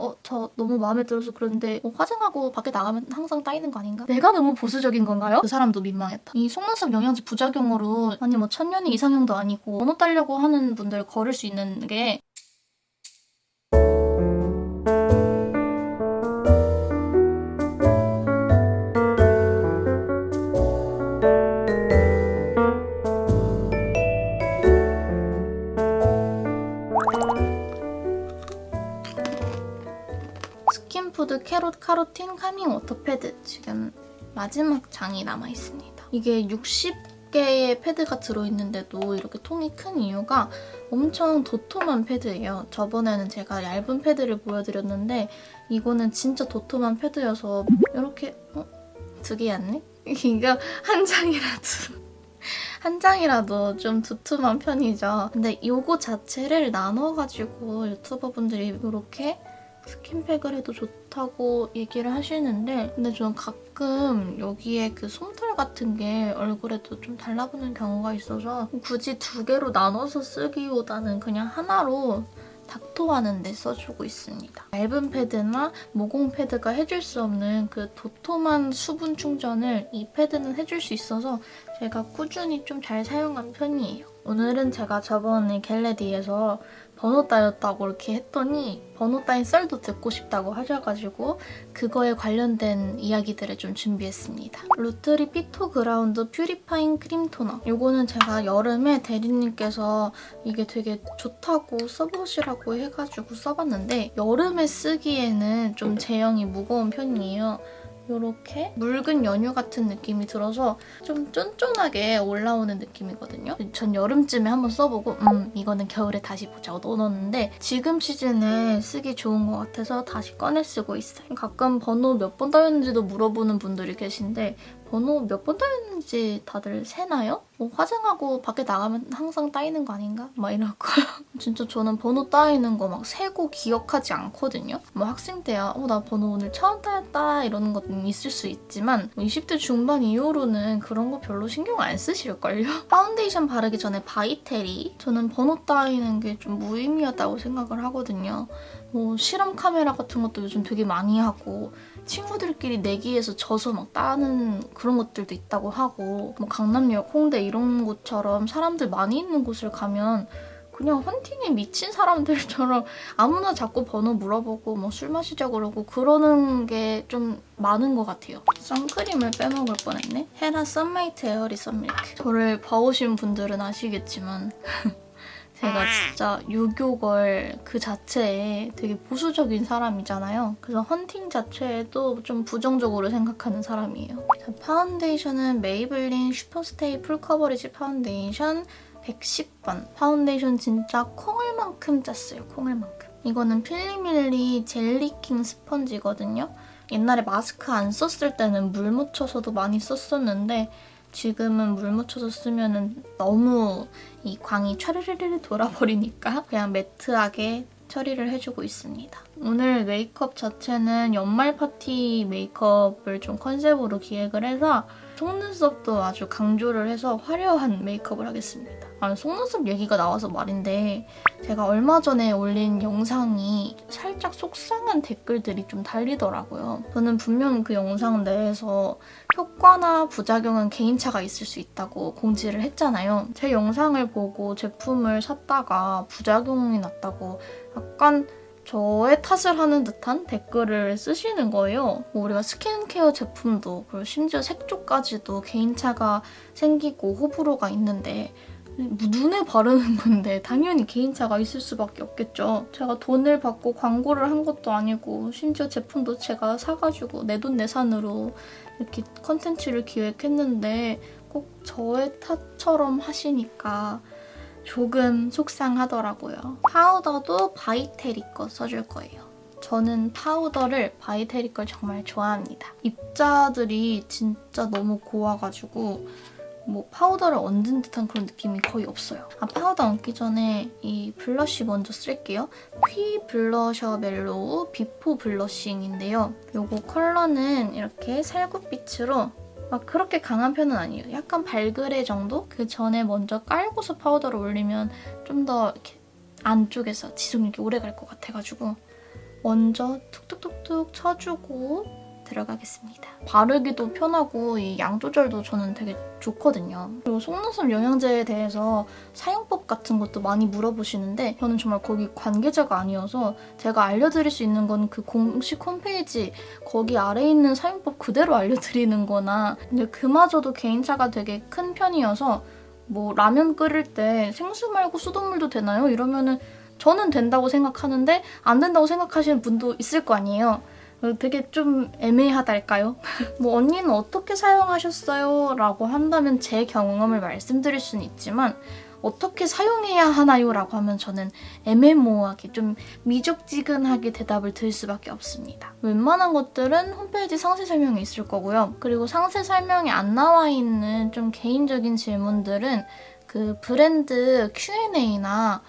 어, 저 너무 마음에 들어서 그런데 뭐 화장하고 밖에 나가면 항상 따이는 거 아닌가? 내가 너무 보수적인 건가요? 그 사람도 민망했다. 이 속눈썹 영양제 부작용으로 아니 뭐 천년이 이상형도 아니고 번호 따려고 하는 분들 걸을 수 있는 게 스킨푸드 캐롯 카로틴 카밍 워터 패드 지금 마지막 장이 남아있습니다. 이게 60개의 패드가 들어있는데도 이렇게 통이 큰 이유가 엄청 도톰한 패드예요. 저번에는 제가 얇은 패드를 보여드렸는데 이거는 진짜 도톰한 패드여서 이렇게 어? 두 개였네? 이거 한 장이라도 한 장이라도 좀 두툼한 편이죠. 근데 이거 자체를 나눠가지고 유튜버분들이 이렇게 스킨팩을 해도 좋다고 얘기를 하시는데 근데 저는 가끔 여기에 그 솜털 같은 게 얼굴에도 좀 달라붙는 경우가 있어서 굳이 두 개로 나눠서 쓰기보다는 그냥 하나로 닥터하는 데 써주고 있습니다. 얇은 패드나 모공 패드가 해줄 수 없는 그 도톰한 수분 충전을 이 패드는 해줄 수 있어서 제가 꾸준히 좀 잘 사용한 편이에요. 오늘은 제가 저번에 겟레디에서 번호 따였다고 이렇게 했더니 번호 따인 썰도 듣고 싶다고 하셔가지고 그거에 관련된 이야기들을 좀 준비했습니다. 루트리 피토 그라운드 퓨리파잉 크림 토너 이거는 제가 여름에 대리님께서 이게 되게 좋다고 써보시라고 해가지고 써봤는데 여름에 쓰기에는 좀 제형이 무거운 편이에요. 이렇게 묽은 연유 같은 느낌이 들어서 좀 쫀쫀하게 올라오는 느낌이거든요. 전 여름쯤에 한번 써보고 음 이거는 겨울에 다시 보자고 넣어놨는데 지금 시즌에 쓰기 좋은 것 같아서 다시 꺼내 쓰고 있어요. 가끔 번호 몇 번 따였는지도 물어보는 분들이 계신데 번호 몇 번 따였는지 다들 세나요? 뭐 화장하고 밖에 나가면 항상 따이는 거 아닌가? 막 이러고 진짜 저는 번호 따이는 거 막 세고 기억하지 않거든요. 뭐 학생 때야 어 나 번호 오늘 처음 따였다 이러는 것도 있을 수 있지만 20대 뭐 중반 이후로는 그런 거 별로 신경 안 쓰실걸요? 파운데이션 바르기 전에 바이테리 저는 번호 따이는 게 좀 무의미하다고 생각을 하거든요. 뭐 실험 카메라 같은 것도 요즘 되게 많이 하고 친구들끼리 내기에서 져서 막 따는 그런 것들도 있다고 하고 뭐 강남역, 홍대 이런 곳처럼 사람들 많이 있는 곳을 가면 그냥 헌팅에 미친 사람들처럼 아무나 자꾸 번호 물어보고 뭐 술 마시자 그러고 그러는 게 좀 많은 것 같아요. 선크림을 빼먹을 뻔했네. 헤라 Sun Mate Airy Sun Milk. 저를 봐오신 분들은 아시겠지만 제가 진짜 유교걸 그 자체에 되게 보수적인 사람이잖아요. 그래서 헌팅 자체에도 좀 부정적으로 생각하는 사람이에요. 자, 파운데이션은 Maybelline Super Stay Full Coverage 파운데이션 110번. 파운데이션 진짜 콩알만큼 짰어요, 콩알만큼. 이거는 필리밀리 젤리킹 스펀지거든요. 옛날에 마스크 안 썼을 때는 물 묻혀서도 많이 썼었는데 지금은 물 묻혀서 쓰면 너무 이 광이 촤르르르 돌아버리니까 그냥 매트하게 처리를 해주고 있습니다. 오늘 메이크업 자체는 연말 파티 메이크업을 좀 컨셉으로 기획을 해서 속눈썹도 아주 강조를 해서 화려한 메이크업을 하겠습니다. 아, 속눈썹 얘기가 나와서 말인데 제가 얼마 전에 올린 영상이 살짝 속상한 댓글들이 좀 달리더라고요. 저는 분명 그 영상 내에서 효과나 부작용은 개인차가 있을 수 있다고 공지를 했잖아요. 제 영상을 보고 제품을 샀다가 부작용이 났다고 약간 저의 탓을 하는 듯한 댓글을 쓰시는 거예요. 뭐 우리가 스킨케어 제품도 그리고 심지어 색조까지도 개인차가 생기고 호불호가 있는데 눈에 바르는 건데 당연히 개인차가 있을 수밖에 없겠죠. 제가 돈을 받고 광고를 한 것도 아니고 심지어 제품도 제가 사가지고 내 돈 내산으로 이렇게 컨텐츠를 기획했는데 꼭 저의 탓처럼 하시니까 조금 속상하더라고요. 파우더도 By Terry 거 써줄 거예요. 저는 파우더를 By Terry 걸 정말 좋아합니다. 입자들이 진짜 너무 고와가지고 뭐 파우더를 얹은 듯한 그런 느낌이 거의 없어요. 아 파우더 얹기 전에 이 blush 먼저 쓸게요. 퀴 블러셔 Mellow Before Blushing인데요. 이거 컬러는 이렇게 살구빛으로 막 그렇게 강한 편은 아니에요. 약간 발그레 정도? 그 전에 먼저 깔고서 파우더를 올리면 좀 더 이렇게 안쪽에서 지속력이 오래 갈 것 같아가지고 먼저 툭툭툭툭 쳐주고 들어가겠습니다. 바르기도 편하고 이 양 조절도 저는 되게 좋거든요. 그리고 속눈썹 영양제에 대해서 사용법 같은 것도 많이 물어보시는데 저는 정말 거기 관계자가 아니어서 제가 알려드릴 수 있는 건 그 공식 홈페이지 거기 아래에 있는 사용법 그대로 알려드리는 거나 근데 그마저도 개인차가 되게 큰 편이어서 뭐 라면 끓일 때 생수 말고 수돗물도 되나요? 이러면은 저는 된다고 생각하는데 안 된다고 생각하시는 분도 있을 거 아니에요. 어, 되게 좀 애매하달까요? 뭐 언니는 어떻게 사용하셨어요? 라고 한다면 제 경험을 말씀드릴 수는 있지만 어떻게 사용해야 하나요? 라고 하면 저는 애매모호하게 좀 미적지근하게 대답을 드릴 수밖에 없습니다. 웬만한 것들은 홈페이지 상세 설명에 있을 거고요. 그리고 상세 설명에 안 나와 있는 좀 개인적인 질문들은 그 브랜드 Q&A나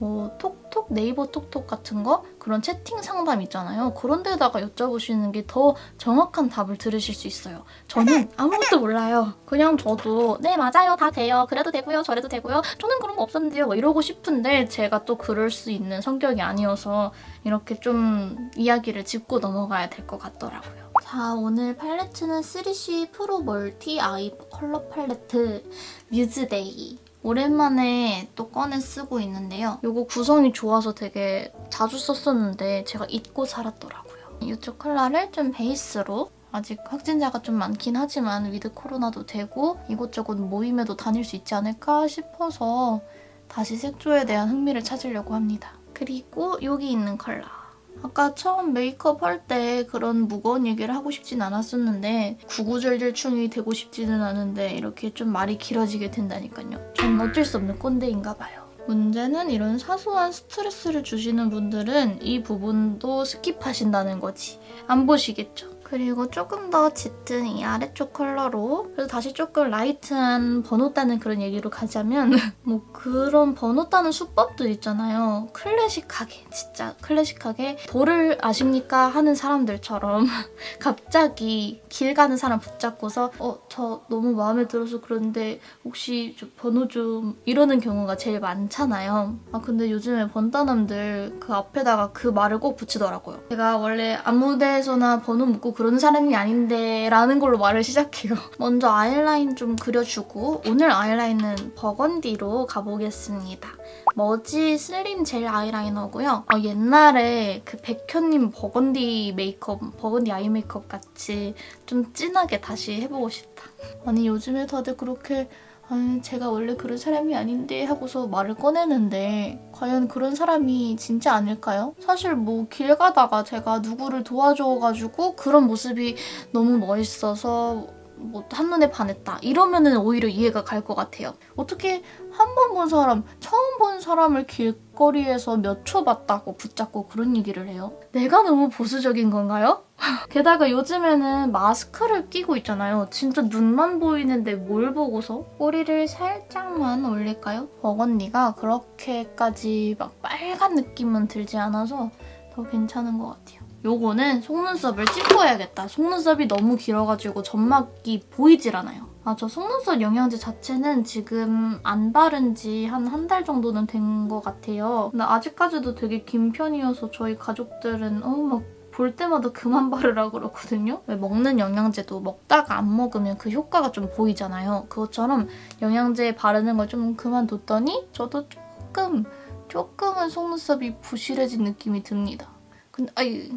뭐 톡톡, 네이버 톡톡 같은 거 그런 채팅 상담 있잖아요. 그런 데다가 여쭤보시는 게 더 정확한 답을 들으실 수 있어요. 저는 아무것도 몰라요. 그냥 저도 네 맞아요 다 돼요. 그래도 되고요 저래도 되고요. 저는 그런 거 없었는데요. 뭐 이러고 싶은데 제가 또 그럴 수 있는 성격이 아니어서 이렇게 좀 이야기를 짚고 넘어가야 될 것 같더라고요. 자 오늘 팔레트는 3C 프로 멀티 아이 컬러 팔레트 뮤즈데이 오랜만에 또 꺼내 쓰고 있는데요. 이거 구성이 좋아서 되게 자주 썼었는데 제가 잊고 살았더라고요. 이쪽 컬러를 좀 베이스로 아직 확진자가 좀 많긴 하지만 with 코로나도 되고 이곳저곳 모임에도 다닐 수 있지 않을까 싶어서 다시 색조에 대한 흥미를 찾으려고 합니다. 그리고 여기 있는 컬러. 아까 처음 메이크업 할 때 그런 무거운 얘기를 하고 싶진 않았었는데 구구절절충이 되고 싶지는 않은데 이렇게 좀 말이 길어지게 된다니까요. 전 어쩔 수 없는 꼰대인가 봐요. 문제는 이런 사소한 스트레스를 주시는 분들은 이 부분도 스킵하신다는 거지. 안 보시겠죠? 그리고 조금 더 짙은 이 아래쪽 컬러로 그래서 다시 조금 light한 번호 따는 그런 얘기로 가자면 뭐 그런 번호 따는 수법들 있잖아요. 클래식하게 진짜 클래식하게 도를 아십니까 하는 사람들처럼 갑자기 길 가는 사람 붙잡고서 어 저 너무 마음에 들어서 그런데 혹시 좀 번호 좀 이러는 경우가 제일 많잖아요. 아 근데 요즘에 번따남들 그 앞에다가 그 말을 꼭 붙이더라고요. 제가 원래 아무 데서나 번호 묻고 그런 사람이 아닌데 라는 걸로 말을 시작해요. 먼저 아이라인 좀 그려주고 오늘 아이라인은 버건디로 가보겠습니다. Merzy Slim Gel 아이라이너고요. 어, 옛날에 그 백현님 버건디 메이크업, 버건디 eye 메이크업 같이 좀 진하게 다시 해보고 싶다. 아니 요즘에 다들 그렇게 아니, 제가 원래 그런 사람이 아닌데 하고서 말을 꺼내는데 과연 그런 사람이 진짜 아닐까요? 사실 뭐 길 가다가 제가 누구를 도와줘가지고 그런 모습이 너무 멋있어서 뭐 한눈에 반했다 이러면은 오히려 이해가 갈 것 같아요. 어떻게 한 번 본 사람, 처음 본 사람을 길거리에서 몇 초 봤다고 붙잡고 그런 얘기를 해요? 내가 너무 보수적인 건가요? 게다가 요즘에는 마스크를 끼고 있잖아요. 진짜 눈만 보이는데 뭘 보고서? 꼬리를 살짝만 올릴까요? 버건디가 그렇게까지 막 빨간 느낌은 들지 않아서 더 괜찮은 것 같아요. 요거는 속눈썹을 찝어야겠다. 속눈썹이 너무 길어가지고 점막이 보이질 않아요. 아, 저 속눈썹 영양제 자체는 지금 안 바른 지 한 한 달 정도는 된 것 같아요. 근데 아직까지도 되게 긴 편이어서 저희 가족들은 어, 막 볼 때마다 그만 바르라 그러거든요. 왜 먹는 영양제도 먹다가 안 먹으면 그 효과가 좀 보이잖아요. 그것처럼 영양제 바르는 걸 좀 그만뒀더니 저도 조금, 조금은 속눈썹이 부실해진 느낌이 듭니다. 근데 아이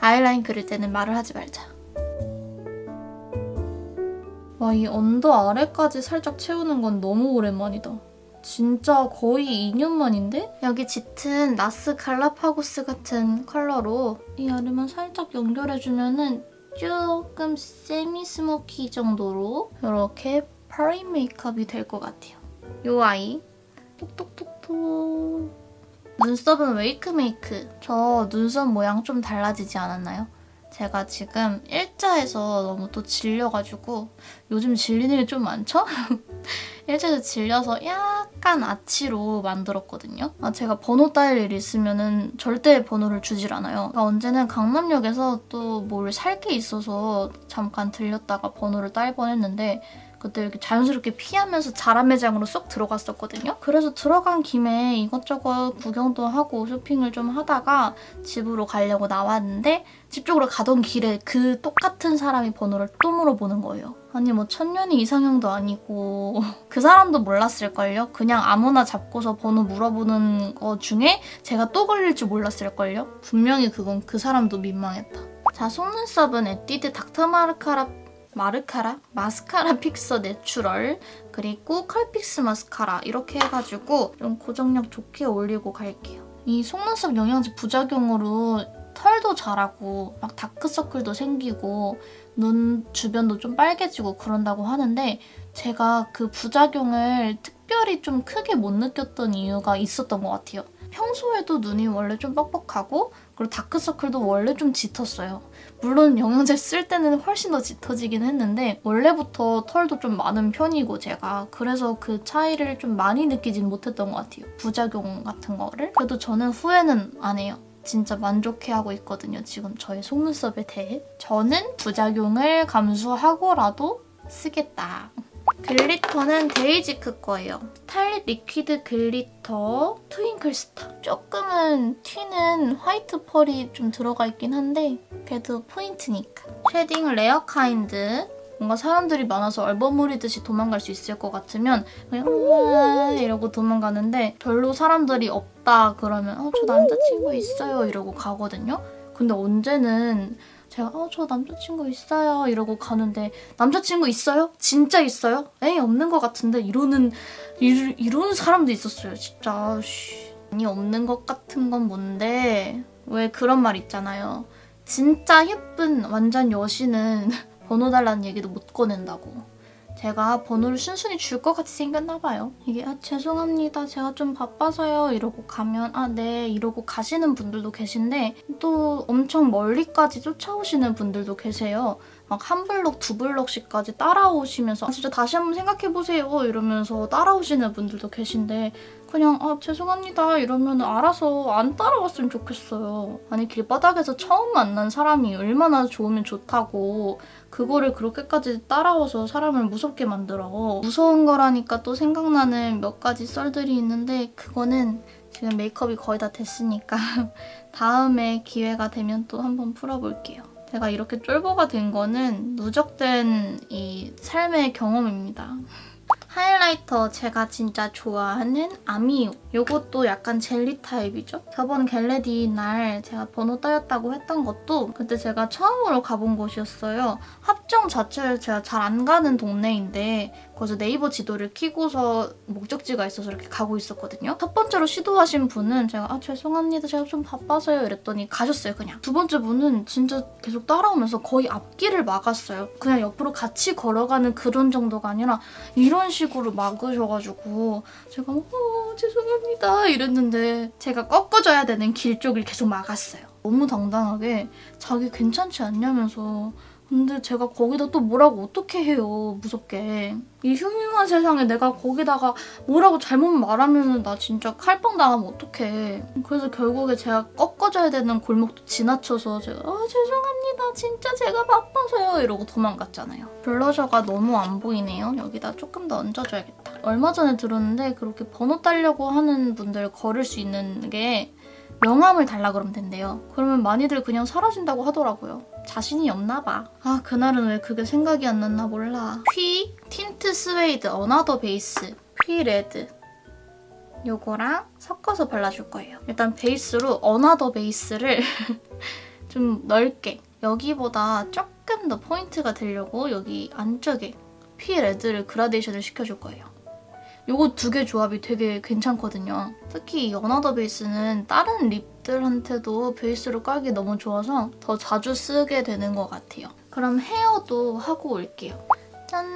아이라인 그릴 때는 말을 하지 말자. 와, 이 언더 아래까지 살짝 채우는 건 너무 오랜만이다. 진짜 거의 2년 만인데? 여기 짙은 NARS Galapagos 같은 컬러로 이 아래만 살짝 연결해주면 은 조금 semi smoky 정도로 이렇게 파티 메이크업이 될 것 같아요. 이 아이 톡톡톡톡 눈썹은 Wakemake. 저 눈썹 모양 좀 달라지지 않았나요? 제가 지금 일자에서 너무 또 질려가지고 요즘 질리는 게 좀 많죠? 일자에서 질려서 약간 아치로 만들었거든요. 아, 제가 번호 따일 일 있으면 은 절대 번호를 주질 않아요. 그러니까 언제는 강남역에서 또 뭘 살 게 있어서 잠깐 들렸다가 번호를 딸 뻔했는데 그때 이렇게 자연스럽게 피하면서 자라 매장으로 쏙 들어갔었거든요. 그래서 들어간 김에 이것저것 구경도 하고 쇼핑을 좀 하다가 집으로 가려고 나왔는데 집 쪽으로 가던 길에 그 똑같은 사람이 번호를 또 물어보는 거예요. 아니 뭐 천년이 이상형도 아니고 그 사람도 몰랐을걸요? 그냥 아무나 잡고서 번호 물어보는 거 중에 제가 또 걸릴 줄 몰랐을걸요? 분명히 그건 그 사람도 민망했다. 자, 속눈썹은 에뛰드 닥터마르카라 마르카라? 마스카라 Fixer Natural 그리고 Curl Fix 마스카라 이렇게 해가지고 좀 고정력 좋게 올리고 갈게요. 이 속눈썹 영양제 부작용으로 털도 자라고 막 다크서클도 생기고 눈 주변도 좀 빨개지고 그런다고 하는데 제가 그 부작용을 특별히 좀 크게 못 느꼈던 이유가 있었던 것 같아요. 평소에도 눈이 원래 좀 뻑뻑하고 그리고 다크서클도 원래 좀 짙었어요. 물론 영양제 쓸 때는 훨씬 더 짙어지긴 했는데 원래부터 털도 좀 많은 편이고 제가 그래서 그 차이를 좀 많이 느끼진 못했던 것 같아요. 부작용 같은 거를. 그래도 저는 후회는 안 해요. 진짜 만족해하고 있거든요. 지금 저의 속눈썹에 대해. 저는 부작용을 감수하고라도 쓰겠다. glitter는 데이지크 거예요. starlit liquid glitter twinkle star. 조금은 튀는 화이트 펄이 좀 들어가 있긴 한데 그래도 포인트니까. shading 레어 카인드. 뭔가 사람들이 많아서 얼버무리듯이 도망갈 수 있을 것 같으면 그냥 우와 이러고 도망가는데 별로 사람들이 없다 그러면 어, 저 남자친구 있어요 이러고 가거든요. 근데 언제는 제가 어, 저 남자친구 있어요 이러고 가는데 남자친구 있어요? 진짜 있어요? 에이 없는 것 같은데 이러는 이러, 이러는 사람도 있었어요 진짜 쉬. 아니 없는 것 같은 건 뭔데 왜 그런 말 있잖아요 진짜 예쁜 완전 여신은 번호 달라는 얘기도 못 꺼낸다고. 제가 번호를 순순히 줄 것 같이 생겼나 봐요. 이게 아, 죄송합니다. 제가 좀 바빠서요. 이러고 가면 아 네 이러고 가시는 분들도 계신데 또 엄청 멀리까지 쫓아오시는 분들도 계세요. 막 한 블록, 두 블록씩까지 따라오시면서 아, 진짜 다시 한번 생각해보세요 이러면서 따라오시는 분들도 계신데 그냥 아 죄송합니다 이러면 알아서 안 따라왔으면 좋겠어요. 아니 길바닥에서 처음 만난 사람이 얼마나 좋으면 좋다고 그거를 그렇게까지 따라와서 사람을 무섭게 만들어. 무서운 거라니까 또 생각나는 몇 가지 썰들이 있는데 그거는 지금 메이크업이 거의 다 됐으니까 다음에 기회가 되면 또 한번 풀어볼게요. 제가 이렇게 쫄보가 된 거는 누적된 이 삶의 경험입니다. highlighter 제가 진짜 좋아하는 아미유. 이것도 약간 젤리 타입이죠. 저번 get ready 날 제가 번호 따였다고 했던 것도 그때 제가 처음으로 가본 곳이었어요. 합정 자체를 제가 잘 안 가는 동네인데 거기서 네이버 지도를 키고서 목적지가 있어서 이렇게 가고 있었거든요. 첫 번째로 시도하신 분은 제가 아 죄송합니다. 제가 좀 바빠서요 이랬더니 가셨어요 그냥. 두 번째 분은 진짜 계속 따라오면서 거의 앞길을 막았어요. 그냥 옆으로 같이 걸어가는 그런 정도가 아니라 이런 식으로 막으셔가지고 제가 어 죄송합니다 이랬는데 제가 꺾어줘야 되는 길 쪽을 계속 막았어요. 너무 당당하게 자기 괜찮지 않냐면서 근데 제가 거기다 또 뭐라고 어떻게 해요 무섭게? 이 흉흉한 세상에 내가 거기다가 뭐라고 잘못 말하면 나 진짜 칼빵 당하면 어떡해. 그래서 결국에 제가 꺾어줘야 되는 골목도 지나쳐서 제가 아 죄송합니다. 진짜 제가 바빠서요. 이러고 도망갔잖아요. 블러셔가 너무 안 보이네요. 여기다 조금 더 얹어줘야겠다. 얼마 전에 들었는데 그렇게 번호 따려고 하는 분들 걸을 수 있는 게 명함을 달라 그러면 된대요. 그러면 많이들 그냥 사라진다고 하더라고요. 자신이 없나 봐. 아 그날은 왜 그게 생각이 안 났나 몰라. 퓌 틴트 스웨이드 another base 퓌 red 요거랑 섞어서 발라줄 거예요. 일단 베이스로 another base를 좀 넓게 여기보다 조금 더 포인트가 되려고 여기 안쪽에 퓌 red를 그라데이션을 시켜줄 거예요. 요거 두 개 조합이 되게 괜찮거든요. 특히 이 another base는 다른 lip들한테도 베이스로 깔기 너무 좋아서 더 자주 쓰게 되는 것 같아요. 그럼 헤어도 하고 올게요. 짠!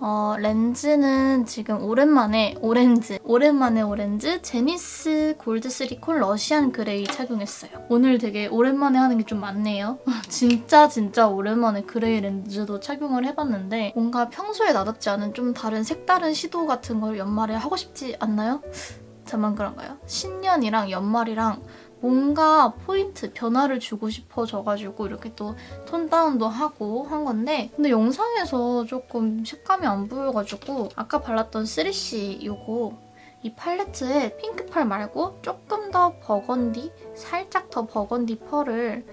어, 렌즈는 지금 오랜만에 오렌즈, 오랜만에 오렌즈 제니스 골드 스리콜 Russian gray 착용했어요. 오늘 되게 오랜만에 하는 게 좀 많네요. 진짜 진짜 오랜만에 gray 렌즈도 착용을 해봤는데 뭔가 평소에 나답지 않은 좀 다른 색다른 시도 같은 걸 연말에 하고 싶지 않나요? 저만 그런가요? 신년이랑 연말이랑 뭔가 포인트, 변화를 주고 싶어져가지고 이렇게 또 톤 다운도 하고 한 건데 근데 영상에서 조금 색감이 안 보여가지고 아까 발랐던 3C 요거 이 팔레트에 핑크 펄 말고 조금 더 버건디, 살짝 더 버건디 펄을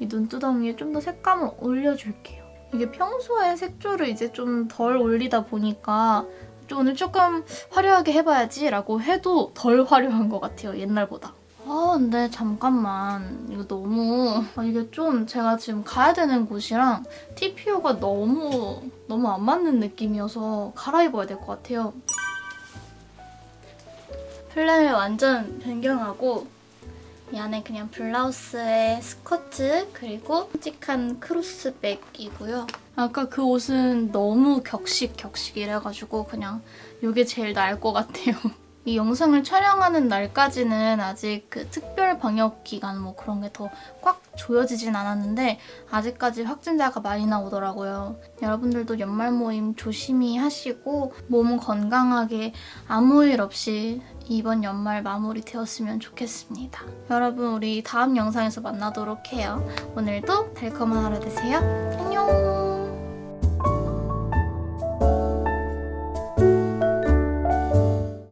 이 눈두덩이에 좀 더 색감을 올려줄게요. 이게 평소에 색조를 이제 좀 덜 올리다 보니까 좀 오늘 조금 화려하게 해봐야지 라고 해도 덜 화려한 것 같아요, 옛날보다. 아 근데 잠깐만 이거 너무 아, 이게 좀 제가 지금 가야 되는 곳이랑 TPO가 너무 너무 안 맞는 느낌이어서 갈아입어야 될 것 같아요. 플랜을 완전 변경하고 이 안에 그냥 블라우스에 스커트 그리고 끔찍한 크로스백이고요. 아까 그 옷은 너무 격식 격식 이래가지고 그냥 이게 제일 나을 것 같아요. 이 영상을 촬영하는 날까지는 아직 그 특별 방역 기간 뭐 그런 게 더 꽉 조여지진 않았는데 아직까지 확진자가 많이 나오더라고요. 여러분들도 연말 모임 조심히 하시고 몸 건강하게 아무 일 없이 이번 연말 마무리 되었으면 좋겠습니다. 여러분 우리 다음 영상에서 만나도록 해요. 오늘도 달콤한 하루 되세요. 안녕!